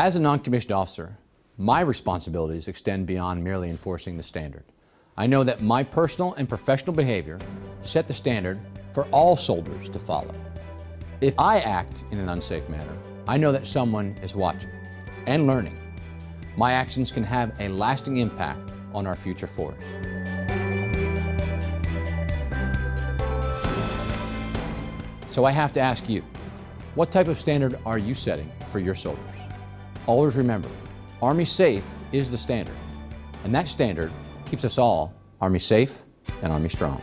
As a non-commissioned officer, my responsibilities extend beyond merely enforcing the standard. I know that my personal and professional behavior set the standard for all soldiers to follow. If I act in an unsafe manner, I know that someone is watching and learning. My actions can have a lasting impact on our future force. So I have to ask you, what type of standard are you setting for your soldiers? Always remember, Army Safe is the standard, and that standard keeps us all Army safe and Army strong.